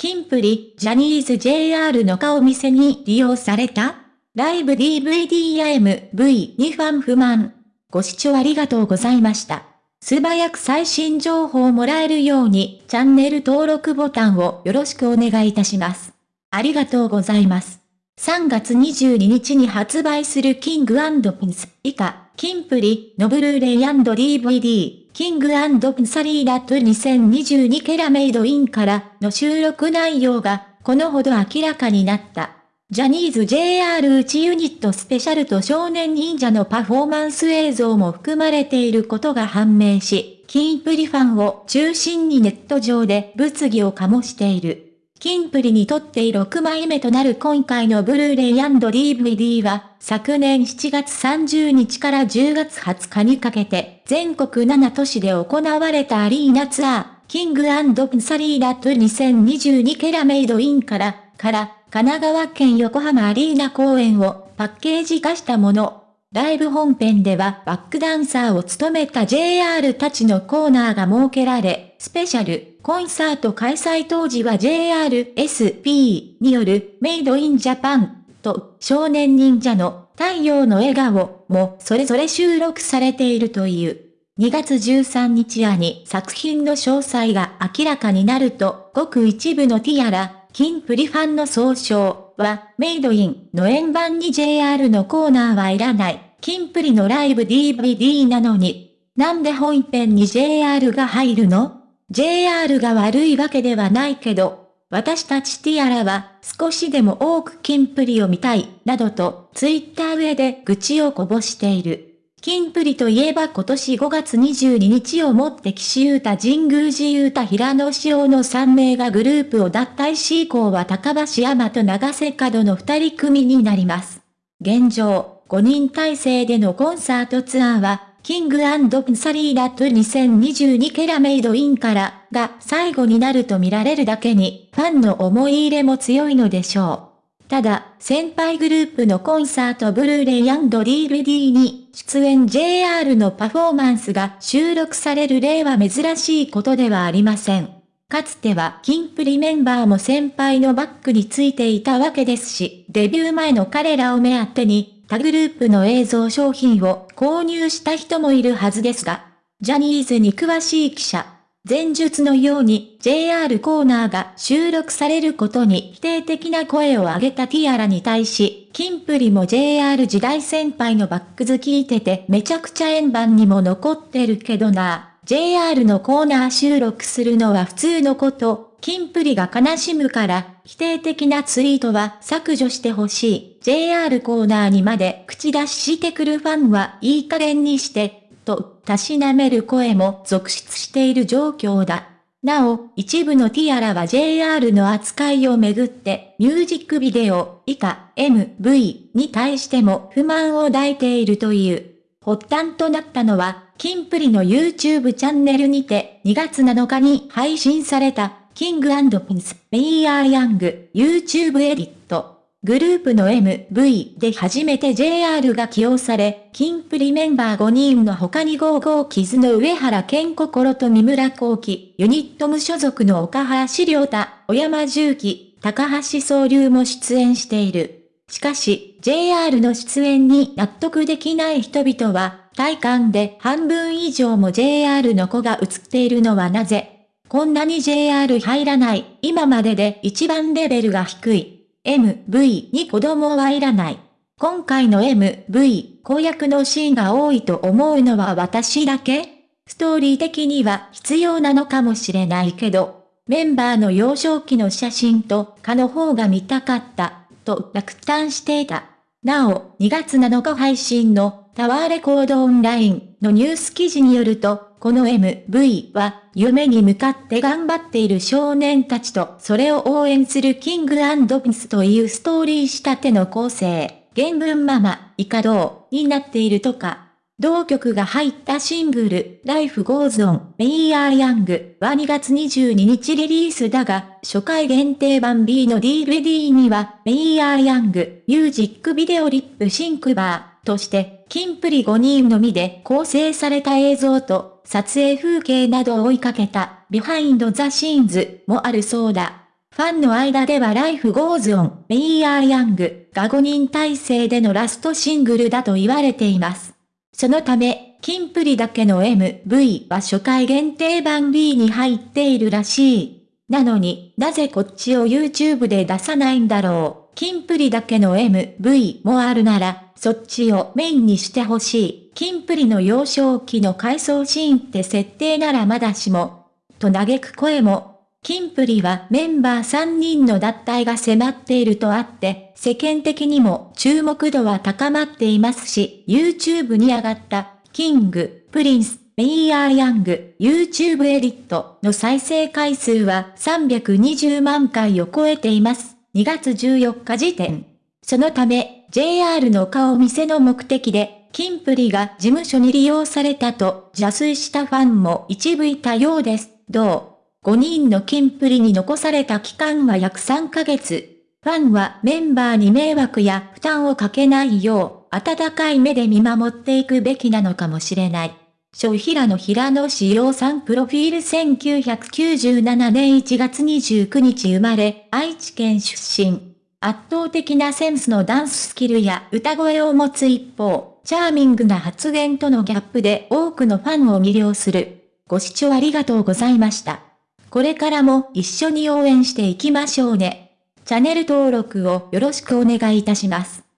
キンプリ、ジャニーズ JR の顔見せに利用されたライブ DVD や MV にファン不満。ご視聴ありがとうございました。素早く最新情報をもらえるように、チャンネル登録ボタンをよろしくお願いいたします。ありがとうございます。3月22日に発売するキングピンス以下、キンプリのブルーレイ &DVD、キングプンサリーラット2022ケラメイドインからの収録内容が、このほど明らかになった。ジャニーズ JR 内ユニットスペシャルと少年忍者のパフォーマンス映像も含まれていることが判明し、キンプリファンを中心にネット上で物議を醸している。キンプリにとって6枚目となる今回のブルーレイ &DVD は、昨年7月30日から10月20日にかけて、全国7都市で行われたアリーナツアー、キングプサリーラット2022ケラメイドインから、から神奈川県横浜アリーナ公演をパッケージ化したもの。ライブ本編ではバックダンサーを務めた JR たちのコーナーが設けられ、スペシャル、コンサート開催当時は JRSP によるメイドインジャパンと少年忍者の太陽の笑顔もそれぞれ収録されているという。2月13日夜に作品の詳細が明らかになると、ごく一部のティアラ、キンプリファンの総称は、メイドインの円盤に JR のコーナーはいらない。キンプリのライブ DVD なのに、なんで本編に JR が入るの？?JR が悪いわけではないけど、私たちティアラは少しでも多くキンプリを見たい、などとツイッター上で愚痴をこぼしている。キンプリといえば今年5月22日をもって岸優太神宮寺優太平野紫耀の3名がグループを脱退し以降は高橋山と長瀬角の2人組になります。現状、5人体制でのコンサートツアーは、キングプサリーラット2022ケラメイドインからが最後になると見られるだけに、ファンの思い入れも強いのでしょう。ただ、先輩グループのコンサートブルーレイ &DVD に出演 JR のパフォーマンスが収録される例は珍しいことではありません。かつてはキンプリメンバーも先輩のバックについていたわけですし、デビュー前の彼らを目当てに他グループの映像商品を購入した人もいるはずですが、ジャニーズに詳しい記者、前述のように JR コーナーが収録されることに否定的な声を上げたティアラに対し、キンプリも JR 時代先輩のバックズ聞いててめちゃくちゃ円盤にも残ってるけどな。JR のコーナー収録するのは普通のこと。キンプリが悲しむから、否定的なツイートは削除してほしい。JR コーナーにまで口出ししてくるファンはいい加減にして、と、たしなめる声も続出している状況だ。なお、一部のティアラは JR の扱いをめぐって、ミュージックビデオ、以下、MV に対しても不満を抱いているという。発端となったのは、キンプリの YouTube チャンネルにて、2月7日に配信された、キングピンス、メイヤーヤング、YouTube エディット。グループの MV で初めて JR が起用され、キンプリメンバー5人の他に55傷の上原健心と三村幸喜、ユニット無所属の岡橋良太、小山重機、高橋総流も出演している。しかし、JR の出演に納得できない人々は、体感で半分以上も JR の子が映っているのはなぜこんなに JR 入らない、今までで一番レベルが低い。MV に子供はいらない。今回の MV、公約のシーンが多いと思うのは私だけ？ストーリー的には必要なのかもしれないけど、メンバーの幼少期の写真とかの方が見たかった、と落胆していた。なお、2月7日配信のタワーレコードオンラインのニュース記事によると、この MV は、夢に向かって頑張っている少年たちと、それを応援するキングピンスというストーリー仕立ての構成、原文ママ、イカドになっているとか。同曲が入ったシングル、Life Goes On, May I Young は2月22日リリースだが、初回限定版 B の DVD には、May I Young ミュージックビデオリップシンクバーとして、キンプリ5人のみで構成された映像と、撮影風景などを追いかけた、 Behind the Scenes もあるそうだ。ファンの間では Life Goes On, We Are Young が5人体制でのラストシングルだと言われています。そのため、キンプリだけの MV は初回限定版 B に入っているらしい。なのに、なぜこっちを YouTube で出さないんだろう。キンプリだけの MV もあるなら、そっちをメインにしてほしい。キンプリの幼少期の回想シーンって設定ならまだしも。と嘆く声もキンプリはメンバー3人の脱退が迫っているとあって、世間的にも注目度は高まっていますし、YouTube に上がった、キング、プリンス、メイヤーヤング、YouTube エディットの再生回数は320万回を超えています。2月14日時点。そのため、JR の顔見せの目的で、キンプリが事務所に利用されたと邪推したファンも一部いたようです。どう？5人のキンプリに残された期間は約3ヶ月。ファンはメンバーに迷惑や負担をかけないよう、温かい目で見守っていくべきなのかもしれない。小平野平野志陽さんプロフィール1997年1月29日生まれ、愛知県出身。圧倒的なセンスのダンススキルや歌声を持つ一方、チャーミングな発言とのギャップで多くのファンを魅了する。ご視聴ありがとうございました。これからも一緒に応援していきましょうね。チャンネル登録をよろしくお願いいたします。